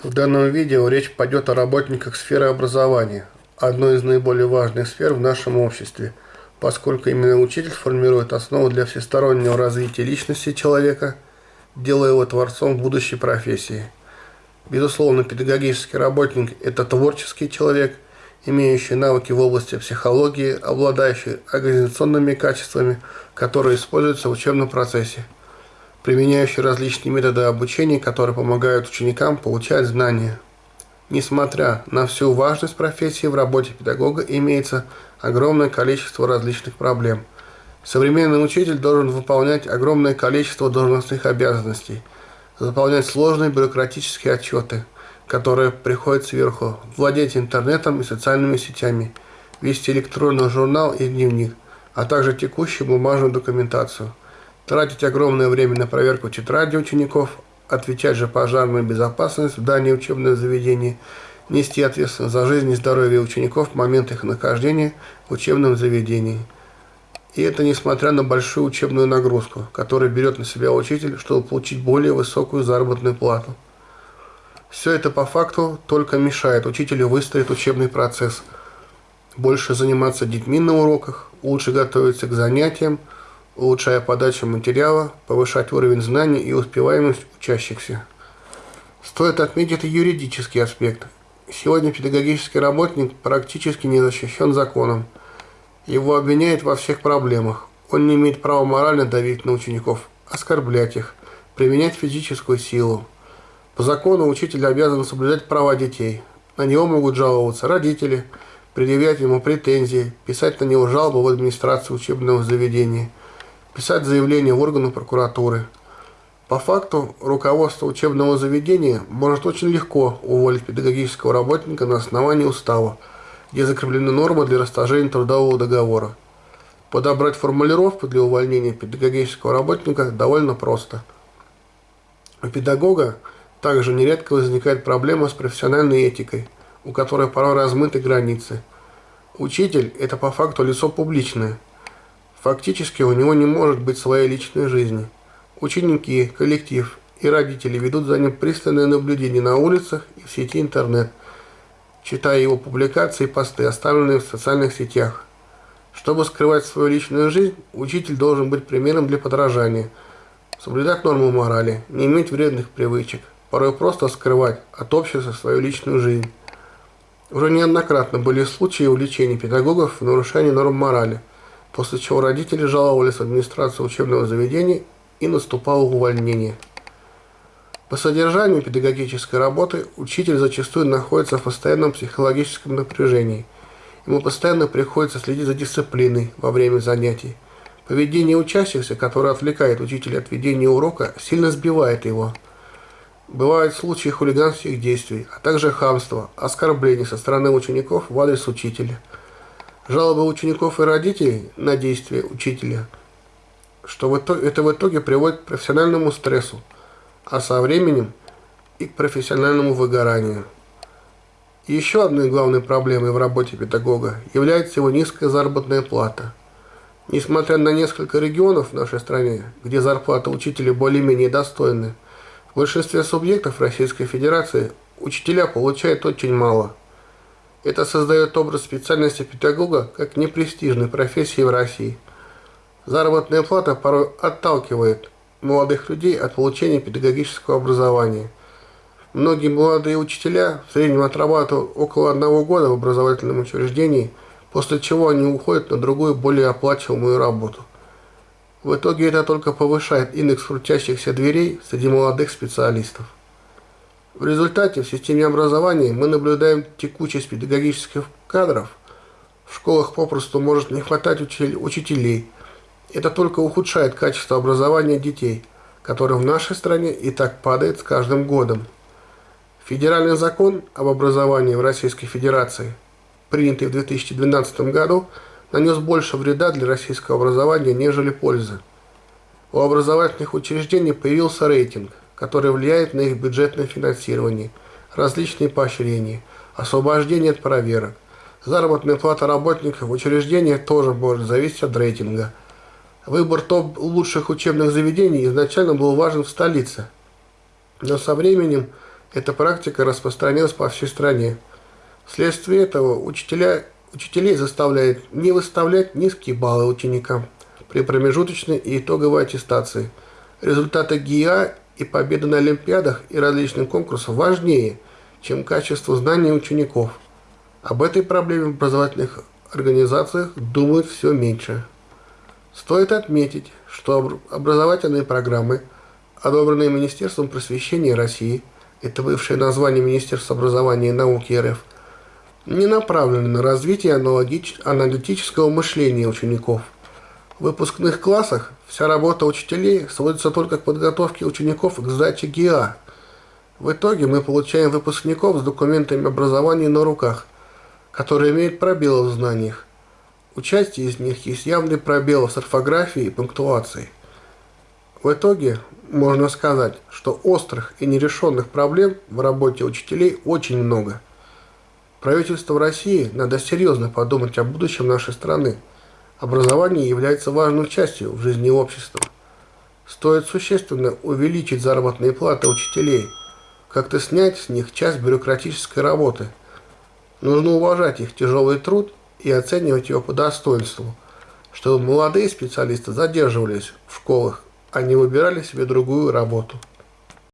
В данном видео речь пойдет о работниках сферы образования, одной из наиболее важных сфер в нашем обществе, поскольку именно учитель формирует основу для всестороннего развития личности человека, делая его творцом будущей профессии. Безусловно, педагогический работник – это творческий человек, имеющий навыки в области психологии, обладающий организационными качествами, которые используются в учебном процессе – применяющий различные методы обучения, которые помогают ученикам получать знания. Несмотря на всю важность профессии, в работе педагога имеется огромное количество различных проблем. Современный учитель должен выполнять огромное количество должностных обязанностей, заполнять сложные бюрократические отчеты, которые приходят сверху, владеть интернетом и социальными сетями, вести электронный журнал и дневник, а также текущую бумажную документацию – тратить огромное время на проверку тетради учеников, отвечать за пожарную безопасность в дании учебного заведения, нести ответственность за жизнь и здоровье учеников в момент их нахождения в учебном заведении. И это несмотря на большую учебную нагрузку, которую берет на себя учитель, чтобы получить более высокую заработную плату. Все это по факту только мешает учителю выстроить учебный процесс, больше заниматься детьми на уроках, лучше готовиться к занятиям, улучшая подачу материала, повышать уровень знаний и успеваемость учащихся. Стоит отметить юридический аспект. Сегодня педагогический работник практически не защищен законом. Его обвиняют во всех проблемах. Он не имеет права морально давить на учеников, оскорблять их, применять физическую силу. По закону учитель обязан соблюдать права детей. На него могут жаловаться родители, предъявлять ему претензии, писать на него жалобы в администрацию учебного заведения – писать заявление в органы прокуратуры. По факту, руководство учебного заведения может очень легко уволить педагогического работника на основании устава, где закреплены нормы для расторжения трудового договора. Подобрать формулировку для увольнения педагогического работника довольно просто. У педагога также нередко возникает проблема с профессиональной этикой, у которой порой размыты границы. Учитель – это по факту лицо публичное – Фактически у него не может быть своей личной жизни. Ученики, коллектив и родители ведут за ним пристальное наблюдение на улицах и в сети интернет, читая его публикации и посты, оставленные в социальных сетях. Чтобы скрывать свою личную жизнь, учитель должен быть примером для подражания, соблюдать нормы морали, не иметь вредных привычек, порой просто скрывать от общества свою личную жизнь. Уже неоднократно были случаи увлечения педагогов в нарушении норм морали – после чего родители жаловались в администрацию учебного заведения и наступало увольнение. По содержанию педагогической работы учитель зачастую находится в постоянном психологическом напряжении. Ему постоянно приходится следить за дисциплиной во время занятий. Поведение учащихся, которое отвлекает учителя от ведения урока, сильно сбивает его. Бывают случаи хулиганских действий, а также хамства, оскорблений со стороны учеников в адрес учителя – жалобы учеников и родителей на действия учителя, что в итоге, это в итоге приводит к профессиональному стрессу, а со временем и к профессиональному выгоранию. еще одной главной проблемой в работе педагога является его низкая заработная плата. Несмотря на несколько регионов в нашей стране, где зарплата учителя более-менее достойны, в большинстве субъектов Российской Федерации учителя получают очень мало – это создает образ специальности педагога как непрестижной профессии в России. Заработная плата порой отталкивает молодых людей от получения педагогического образования. Многие молодые учителя в среднем отрабатывают около одного года в образовательном учреждении, после чего они уходят на другую, более оплачиваемую работу. В итоге это только повышает индекс крутящихся дверей среди молодых специалистов. В результате в системе образования мы наблюдаем текучесть педагогических кадров. В школах попросту может не хватать учителей. Это только ухудшает качество образования детей, которое в нашей стране и так падает с каждым годом. Федеральный закон об образовании в Российской Федерации, принятый в 2012 году, нанес больше вреда для российского образования, нежели пользы. У образовательных учреждений появился рейтинг – который влияет на их бюджетное финансирование, различные поощрения, освобождение от проверок. Заработная плата работников в учреждениях тоже может зависеть от рейтинга. Выбор топ лучших учебных заведений изначально был важен в столице, но со временем Эта практика распространилась по всей стране. Вследствие этого учителя, учителей заставляют не выставлять низкие баллы ученикам при промежуточной и итоговой аттестации. Результаты ГИА и победы на Олимпиадах и различных конкурсах важнее, чем качество знаний учеников. Об этой проблеме в образовательных организациях думают все меньше. Стоит отметить, что образовательные программы, одобренные Министерством просвещения России, это бывшее название Министерства образования и науки РФ, не направлены на развитие аналитического мышления учеников. В выпускных классах вся работа учителей сводится только к подготовке учеников к сдаче ГИА. В итоге мы получаем выпускников с документами образования на руках, которые имеют пробелы в знаниях, у части из них есть явный пробел с орфографией и пунктуацией. В итоге можно сказать, что острых и нерешенных проблем в работе учителей очень много. Правительству России надо серьезно подумать о будущем нашей страны. Образование является важной частью в жизни общества. Стоит существенно увеличить заработные платы учителей, как-то снять с них часть бюрократической работы. Нужно уважать их тяжелый труд и оценивать его по достоинству, чтобы молодые специалисты задерживались в школах, а не выбирали себе другую работу.